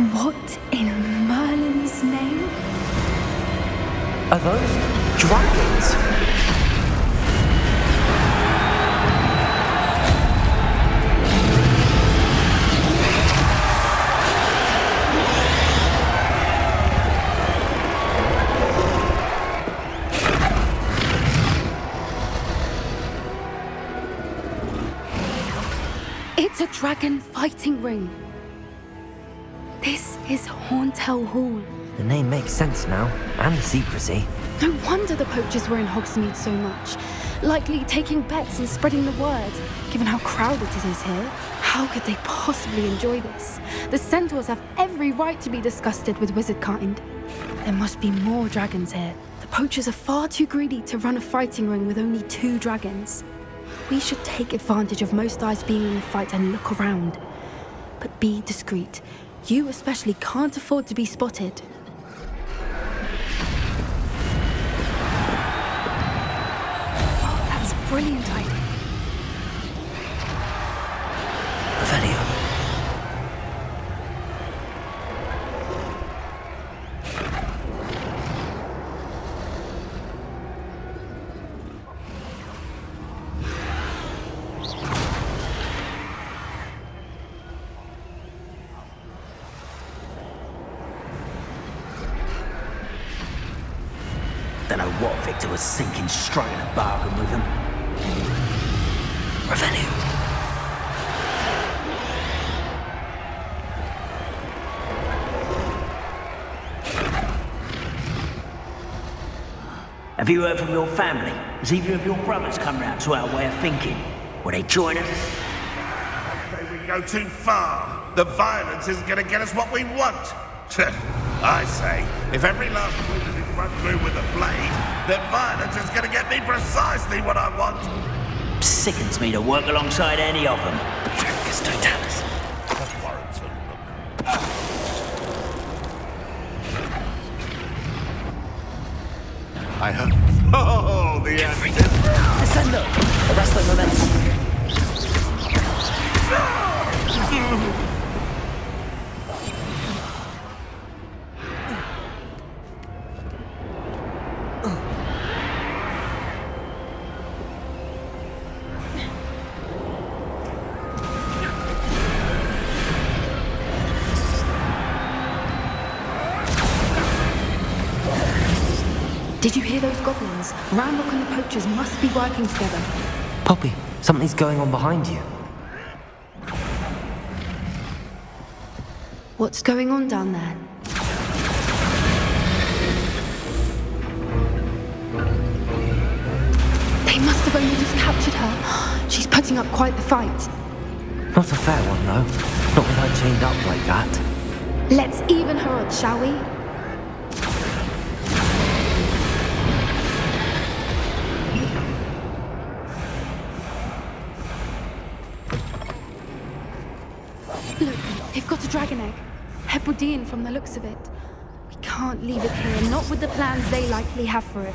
What in Merlin's name? Are those dragons? It's a dragon fighting ring. This is Horntail Hall. The name makes sense now, and the secrecy. No wonder the poachers were in Hogsmeade so much. Likely taking bets and spreading the word. Given how crowded it is here, how could they possibly enjoy this? The centaurs have every right to be disgusted with wizard kind. There must be more dragons here. The poachers are far too greedy to run a fighting ring with only two dragons. We should take advantage of most eyes being in the fight and look around. But be discreet. You especially can't afford to be spotted. Oh, that's a brilliant idea. Revelio. Don't know what Victor was thinking, striking a bargain with him. Revelio. Have you heard from your family? Has either of your brothers come round to our way of thinking? Will they join us? Say we go too far. The violence isn't going to get us what we want. I say, if every last run through with a blade, then violence is going to get me precisely what I want. Sickens me to work alongside any of them. Dracus Totalis. That warrants a look. I hope. Oh, the end. Descendo! Arresto momentum. Did you hear those goblins? Ranrock and the poachers must be working together. Poppy, something's going on behind you. What's going on down there? They must have only just captured her. She's putting up quite the fight. Not a fair one, though. Not with her chained up like that. Let's even her odds, shall we? Dragon egg. Hebridean from the looks of it. We can't leave it here, not with the plans they likely have for it.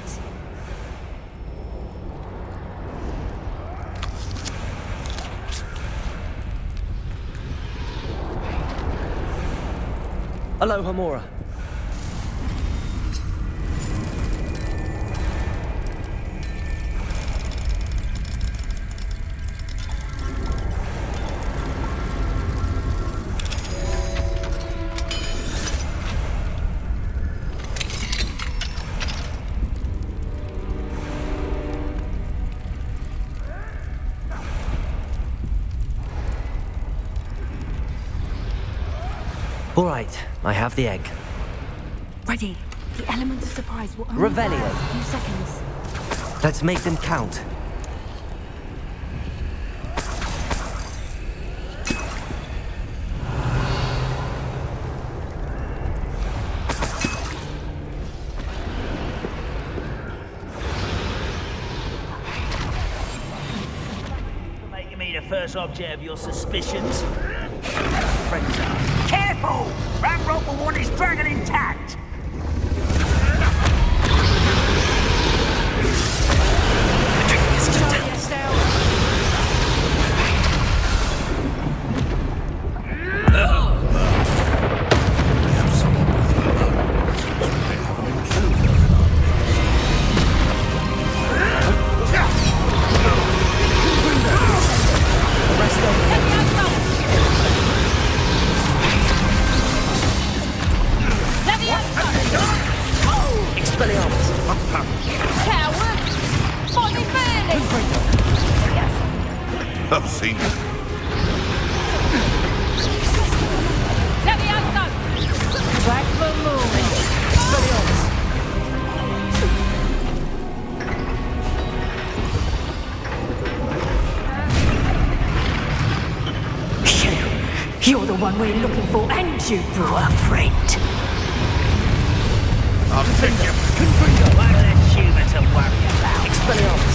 Alohomora. All right, I have the egg. Ready. The element of surprise will only Revelio. a few seconds. Let's make them count. Me the first object of your suspicions. Friends are. Careful! Ranrock will want his dragon intact! You're the we're looking for, and you brought a friend. I'll take you. One less human to worry about. Expelliarmus!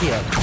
เ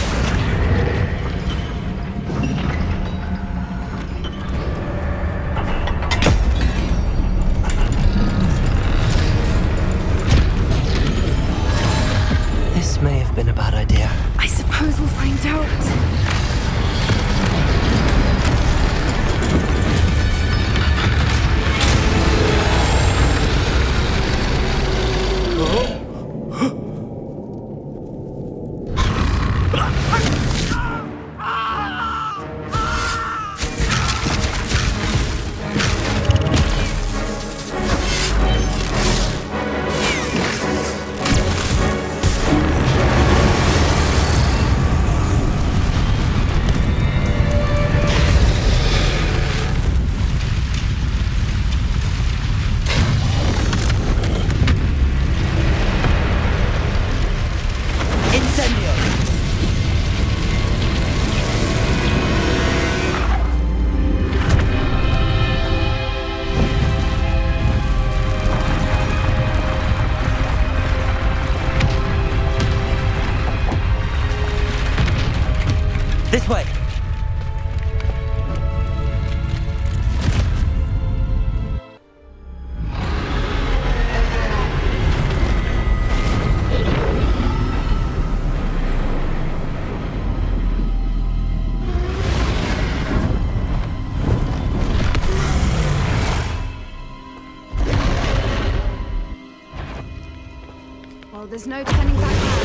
there's no turning back now.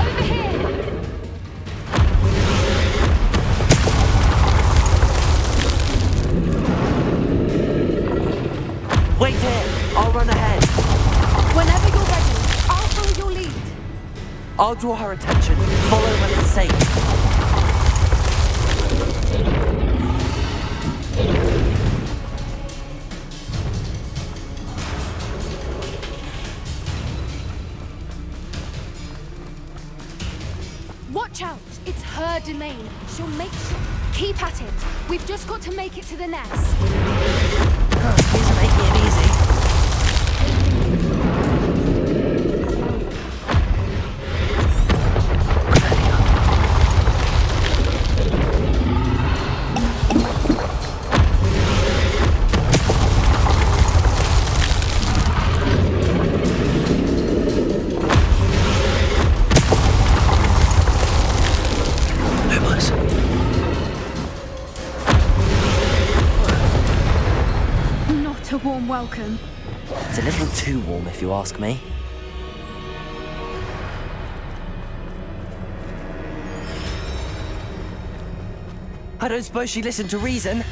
Over here! Wait here! I'll run ahead! Whenever you're ready, I'll follow your lead. I'll draw her attention. Follow when it's safe. She'll make sure. Keep at it. We've just got to make it to the nest. A warm welcome. It's a little too warm if you ask me. I don't suppose she listened to reason.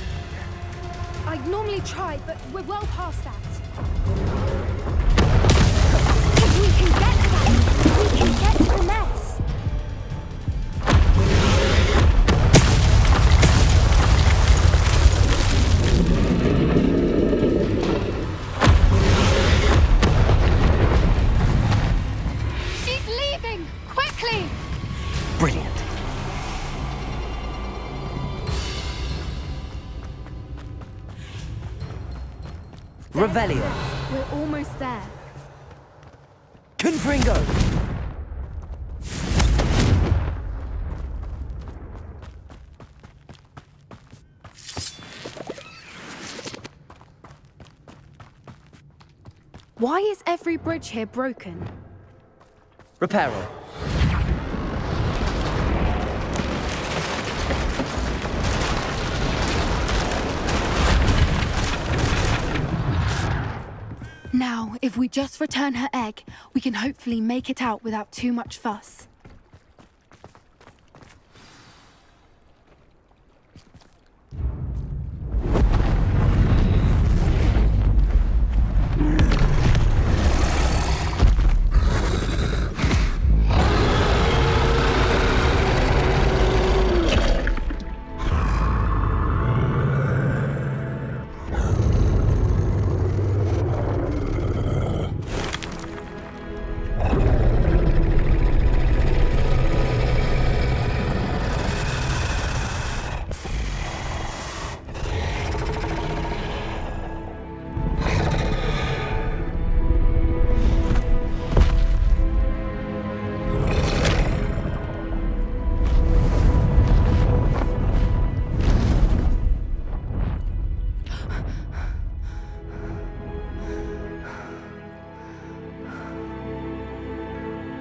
I'd normally try, but we're well past that. Revelio. We're almost there. Confringo. Why is every bridge here broken? Reparo. If we just return her egg, we can hopefully make it out without too much fuss.